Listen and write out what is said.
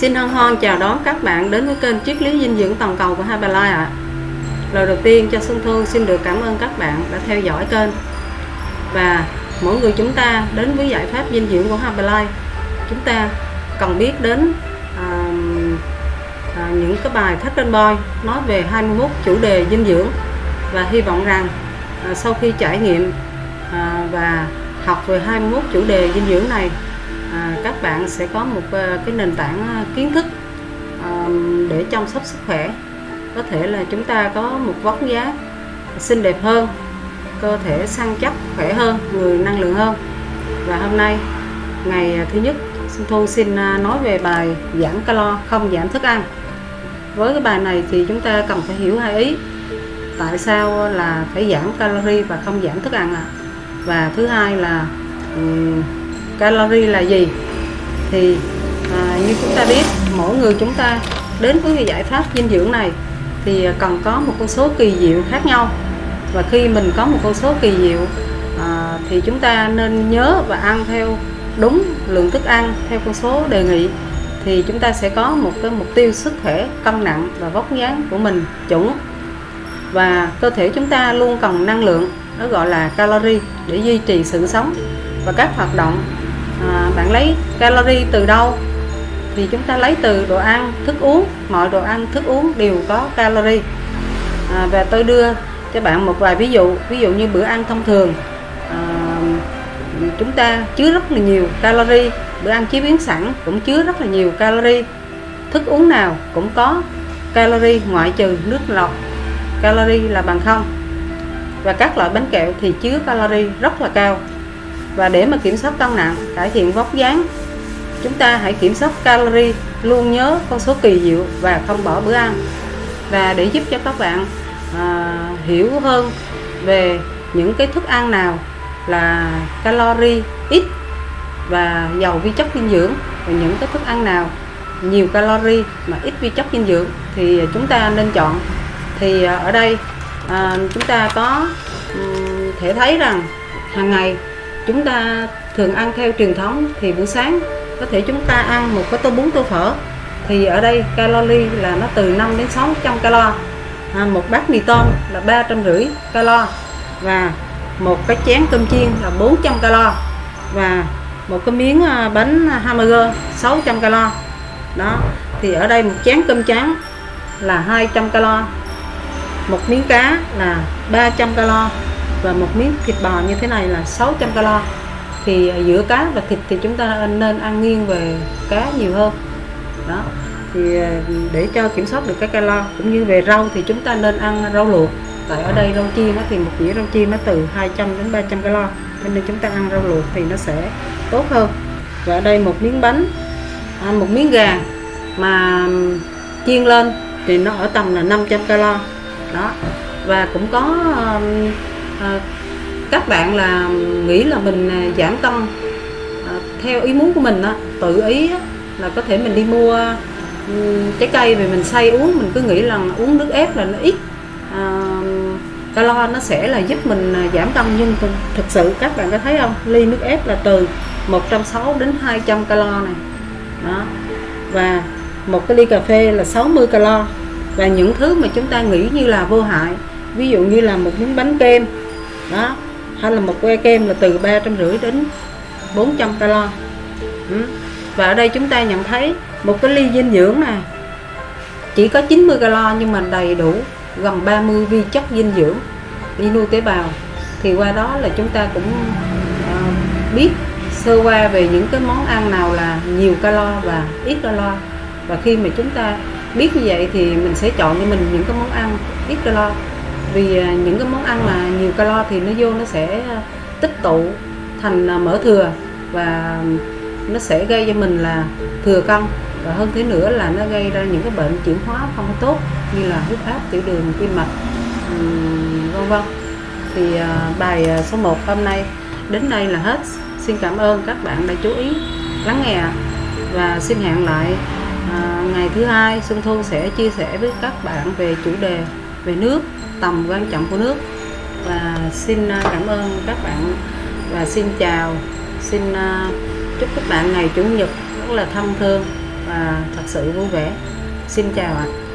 Xin hân hoan chào đón các bạn đến với kênh Triết lý dinh dưỡng toàn cầu của Herbalife ạ. Lời đầu tiên cho Xuân thương xin được cảm ơn các bạn đã theo dõi kênh. Và mỗi người chúng ta đến với giải pháp dinh dưỡng của Herbalife, chúng ta cần biết đến à, à, những cái bài thách trên boy nói về 21 chủ đề dinh dưỡng và hy vọng rằng à, sau khi trải nghiệm à, và học về 21 chủ đề dinh dưỡng này các bạn sẽ có một ờ, cái nền tảng ờ, kiến thức để chăm sóc sức khỏe. Có thể là chúng ta có một vóc dáng xinh đẹp hơn cơ thể săn chắc khỏe hơn người năng lượng hơn. Và hôm nay ngày ờ, thứ nhất Xuân Thu xin nói về bài giảm calo không giảm thức ăn. Với cái bài này thì chúng ta cần phải hiểu hai ý. Tại sao là phải giảm calorie và không giảm thức ăn ạ? À? và thứ hai là um, calorie là gì? Thì à, như chúng ta biết mỗi người chúng ta đến với cái giải pháp dinh dưỡng này thì cần có một con số kỳ diệu khác nhau. Và khi mình có một con số kỳ diệu à, thì chúng ta nên nhớ và ăn theo đúng lượng thức ăn theo con số đề nghị thì chúng ta sẽ có một cái mục tiêu sức khỏe cân nặng và vóc dáng của mình chuẩn. Và cơ thể chúng ta luôn cần năng lượng nó gọi là calorie để duy trì sự sống và các hoạt động à, bạn lấy calorie từ đâu? Thì chúng ta lấy từ đồ ăn thức uống. Mọi đồ ăn thức uống đều có calorie. À, và tôi đưa cho bạn một vài ví dụ ví dụ như bữa ăn thông thường. À, chúng ta chứa rất là nhiều calorie. Bữa ăn chế biến sẵn cũng chứa rất là nhiều calorie. Thức uống nào cũng có calorie ngoại trừ nước lọc. Calorie là bằng không. Và các loại bánh kẹo thì chứa calorie rất là cao và để mà kiểm soát cân nặng cải thiện vóc dáng chúng ta hãy kiểm soát calorie luôn nhớ con số kỳ diệu và không bỏ bữa ăn. Và để giúp cho các bạn à, hiểu hơn về những cái thức ăn nào là calorie ít và giàu vi chất dinh dưỡng và những cái thức ăn nào nhiều calorie mà ít vi chất dinh dưỡng thì chúng ta nên chọn. Thì à, ở đây à, chúng ta có um, thể thấy rằng hàng ngày chúng ta thường ăn theo truyền thống thì buổi sáng có thể chúng ta ăn một cái tô bún tô phở. Thì ở đây calori là nó từ 5 đến 600 calo. À, một bát mì tôm là ba trăm rưỡi calo. Và một cái chén cơm chiên là 400 calo. Và một cái miếng à, bánh hamburger 600 calo. Đó thì ở đây một chén cơm trắng là 200 calo. Một miếng cá là 300 calo và một miếng thịt bò như thế này là 600 calo. Thì ờ, giữa cá và thịt thì chúng ta nên ăn nghiêng về cá nhiều hơn. Đó. Thì ờ, để cho kiểm soát được cái calo cũng như về rau thì chúng ta nên ăn rau luộc. Tại ở đây rau chiên nó thì một dĩa rau chiên nó từ 200 đến 300 calo cho nên chúng ta ăn rau luộc thì nó sẽ tốt hơn. Và ở đây một miếng bánh à, một miếng gà mà chiên lên thì nó ở tầm là 500 calo. Đó. Và cũng có à, các bạn là nghĩ là mình à, giảm cân à, theo ý muốn của mình đó, tự ý là có thể mình đi mua ừ, trái cây về mình xay uống. Mình cứ nghĩ là uống nước ép là nó ít à, calo nó sẽ là giúp mình à, giảm cân. Nhưng thực sự các bạn có thấy không? Ly nước ép là từ 160 đến 200 calo này. Đó. Và một cái ly cà phê là 60 calo. Và những thứ mà chúng ta nghĩ như là vô hại ví dụ như là một miếng bánh kem đó. Hay là một que kem là từ ba trăm rưỡi đến 400 calo. Ừ. và ở đây chúng ta nhận thấy một cái ly dinh dưỡng này chỉ có 90 calo nhưng mà đầy đủ gần 30 vi chất dinh dưỡng đi nuôi tế bào. Thì qua đó là chúng ta cũng uh, biết sơ qua về những cái món ăn nào là nhiều calo và ít calo. Và khi mà chúng ta biết như vậy thì mình sẽ chọn cho mình những cái món ăn ít calo vì à, những cái món ăn mà nhiều calo thì nó vô nó sẽ à, tích tụ thành à, mỡ thừa và nó sẽ gây cho mình là thừa cân. Và hơn thế nữa là nó gây ra những cái bệnh chuyển hóa không tốt như là huyết áp tiểu đường tim mạch vân vân. Thì bài số 1 hôm nay đến đây là hết. Xin cảm ơn các bạn đã chú ý lắng nghe và xin hẹn lại à, ngày thứ hai Xuân Thu sẽ chia sẻ với các bạn về chủ đề về nước, tầm quan trọng của nước. Và xin à, cảm ơn các bạn và xin chào, xin à, chúc các bạn ngày chủ nhật rất là thân thương và thật sự vui vẻ. Xin chào ạ.